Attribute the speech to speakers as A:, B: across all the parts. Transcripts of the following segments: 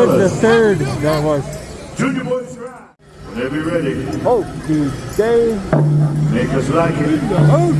A: have time for another
B: Charles
A: single
B: Wood the third that was.
A: Junior Boy Scrap. Whenever you're ready,
B: Oh, today.
A: make us like it.
B: Oh.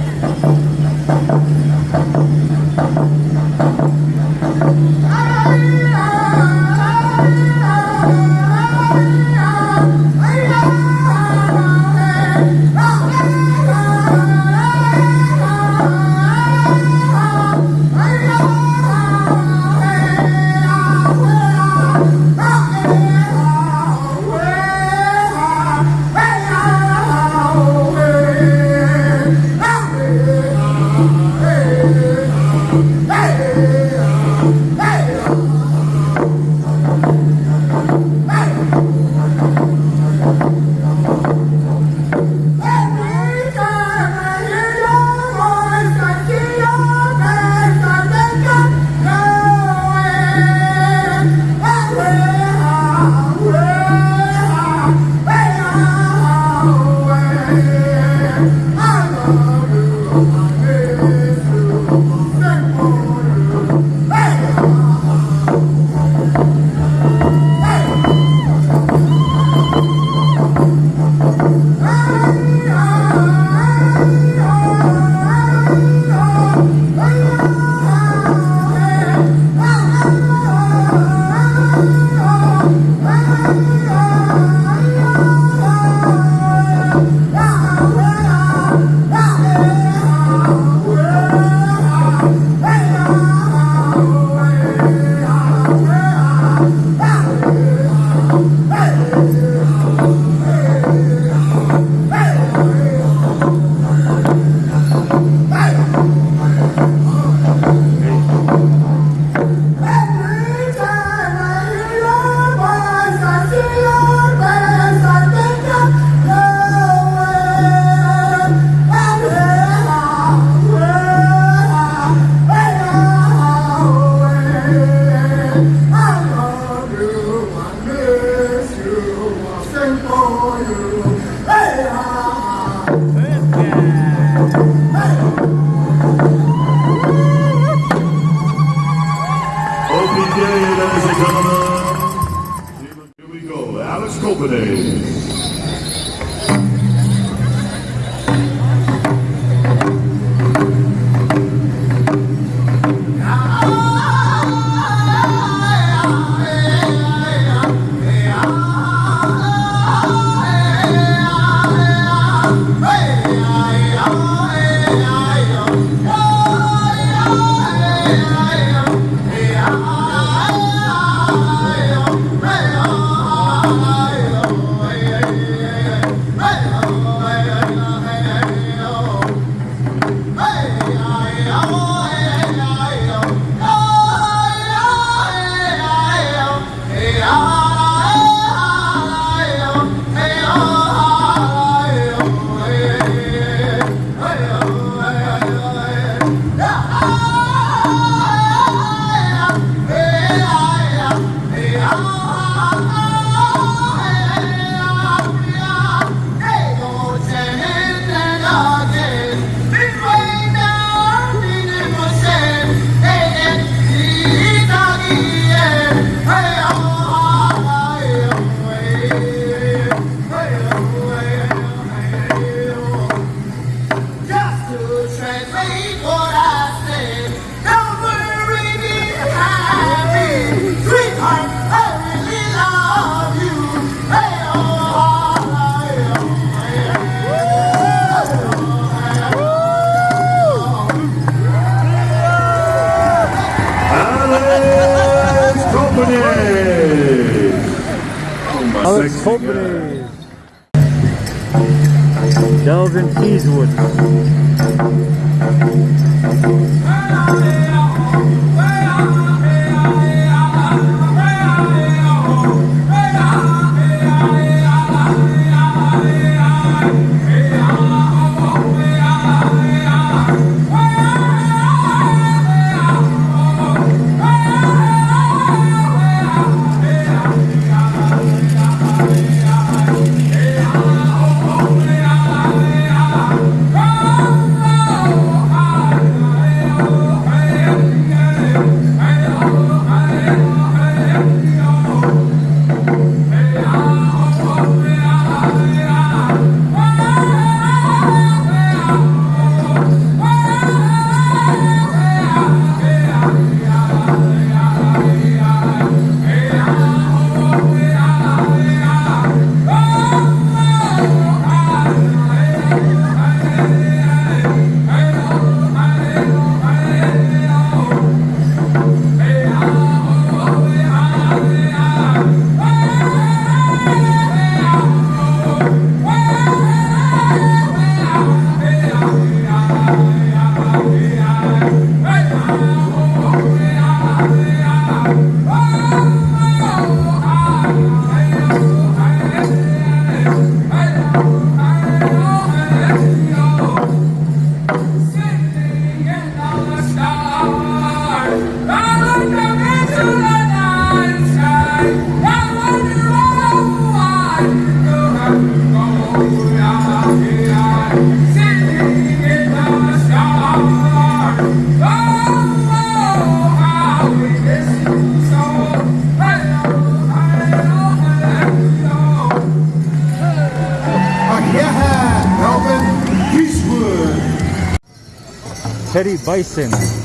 A: Sexy
B: Company. Delvin Eastwood.
C: Teddy Bison.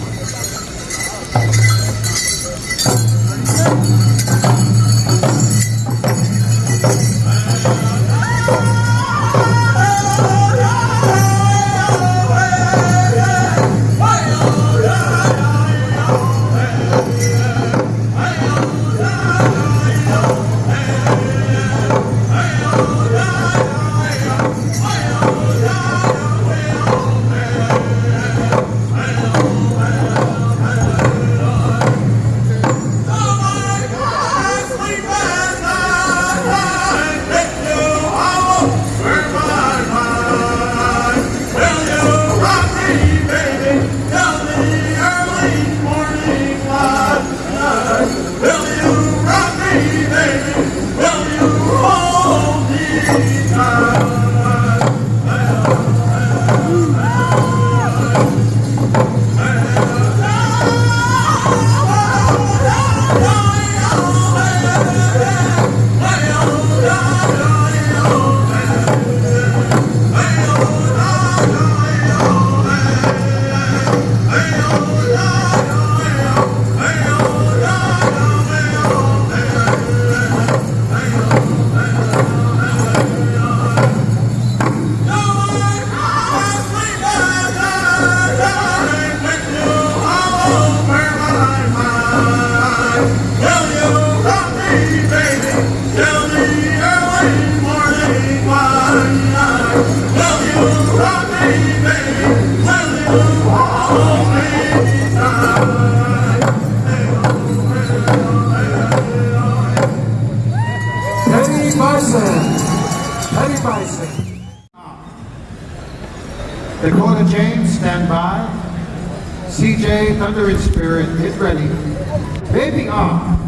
D: Bison. Dakota James, stand by. CJ, Thunder and Spirit, get ready. Baby off.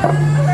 A: Let's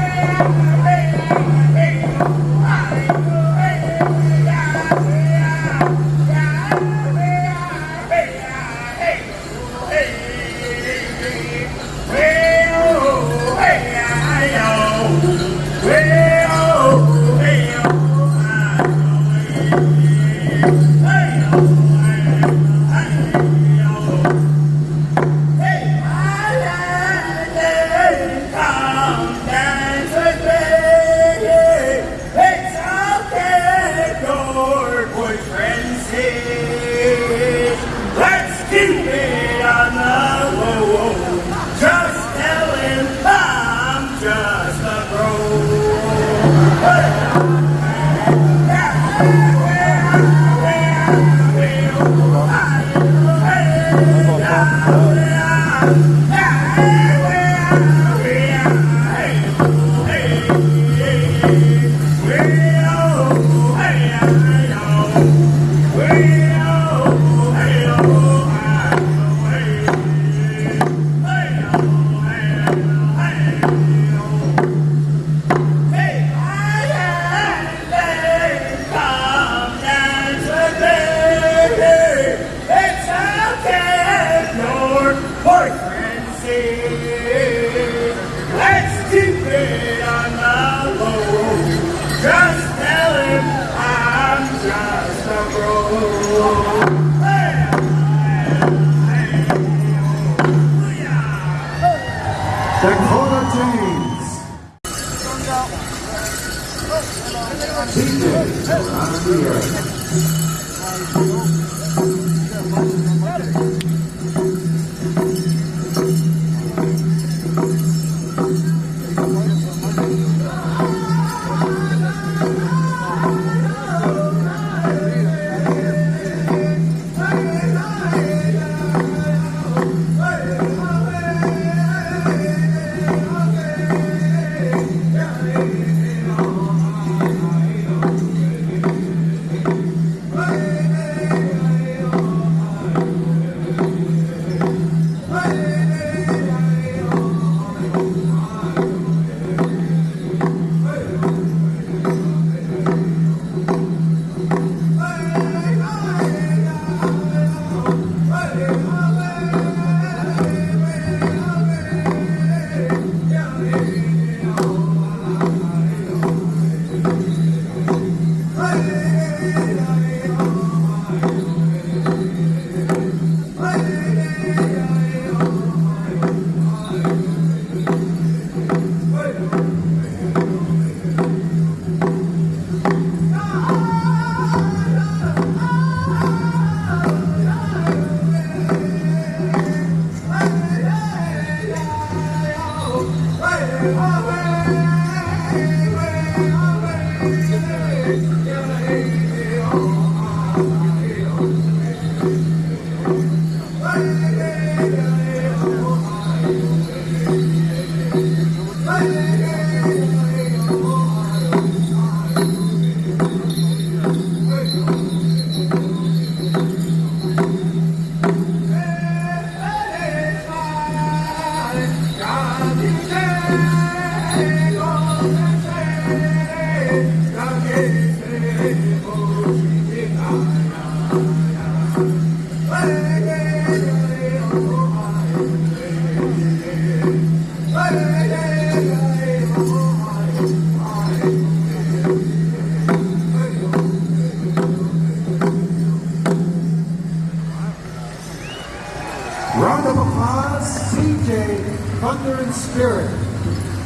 D: Oz CJ Thunder and Spirit.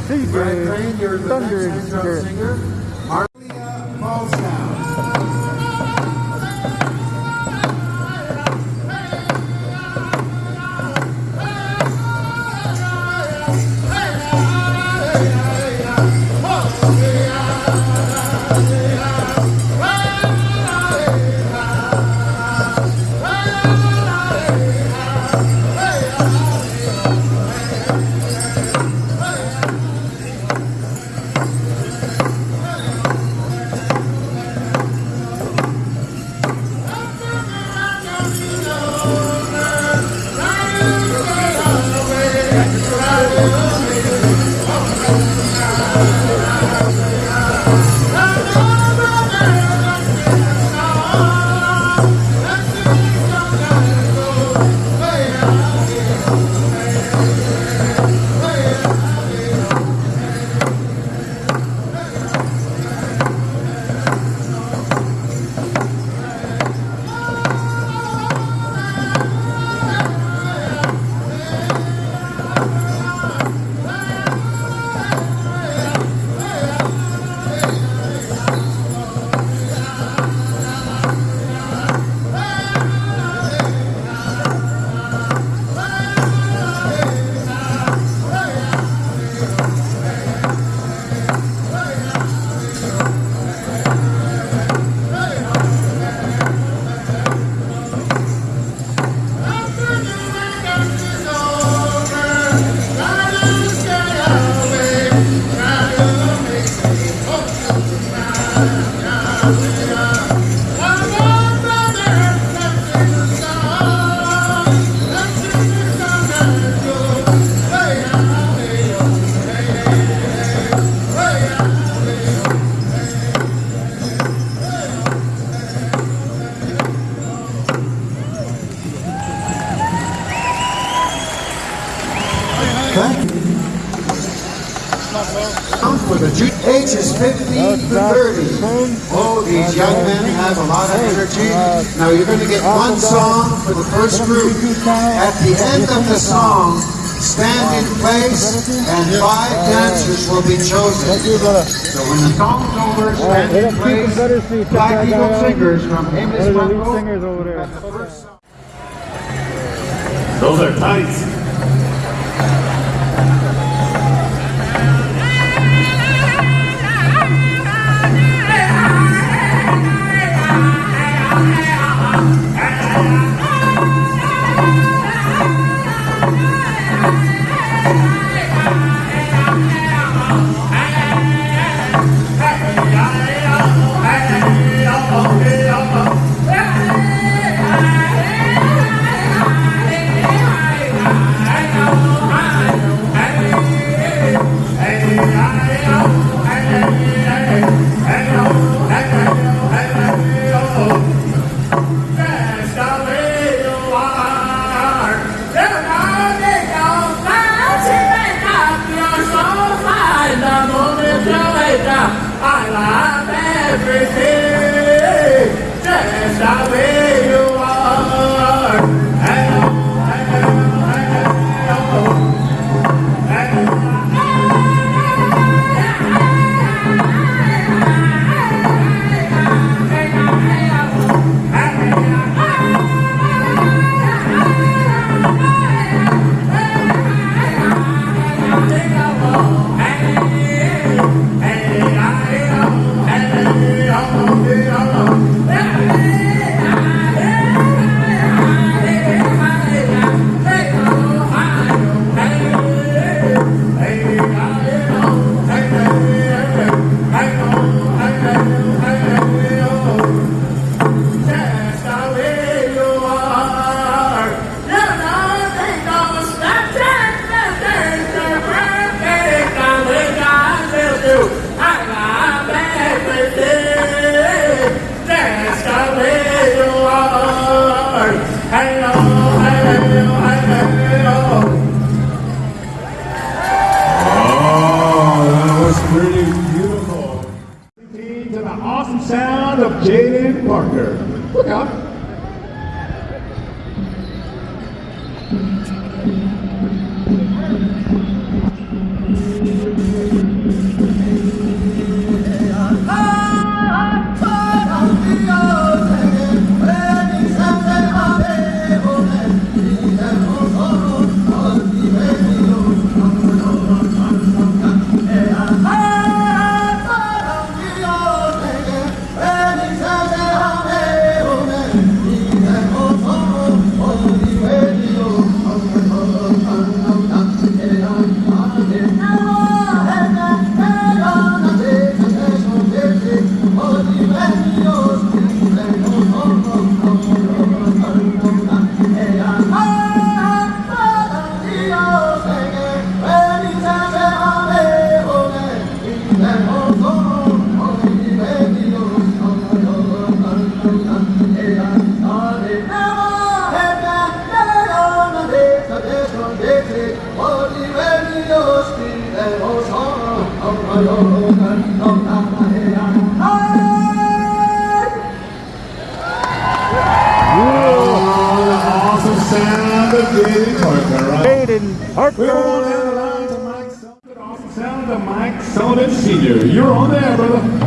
B: CJ Thunder and Spirit.
D: singer. 30. Oh, these young men have a lot of energy. Now you're going to get one song for the first group. At the end of the song, stand in place, and five dancers will be chosen. So when the song's over, stand in place.
B: Five
D: Eagle Singers from Amos Monroe.
A: Those are tights.
B: yeah.
A: We're on the line to Mike of Mike Sullivan Sr. You're on there, brother.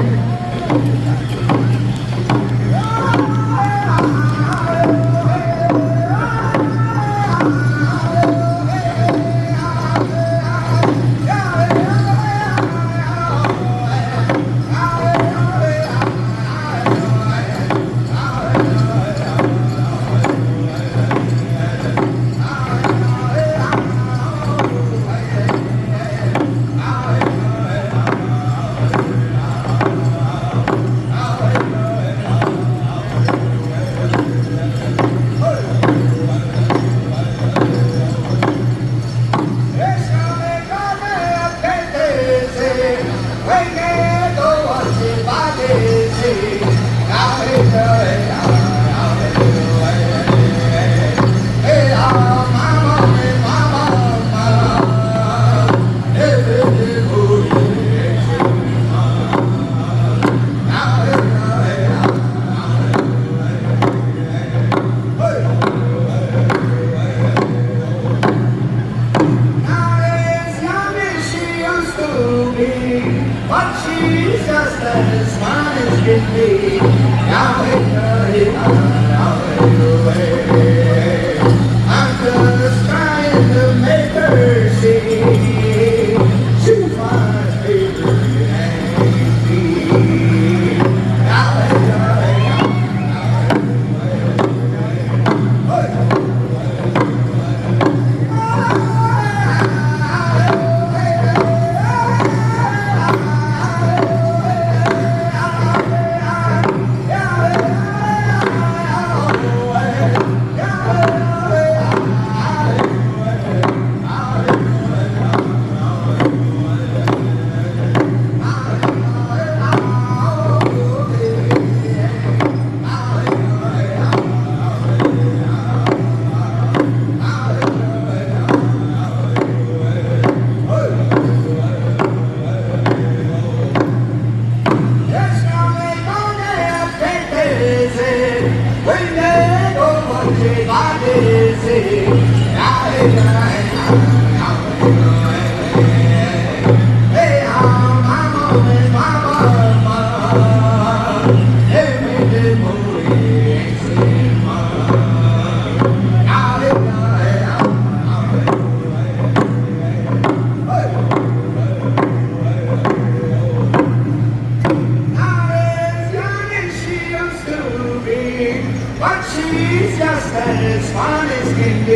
B: I'm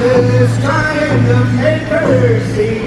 B: just trying to make her see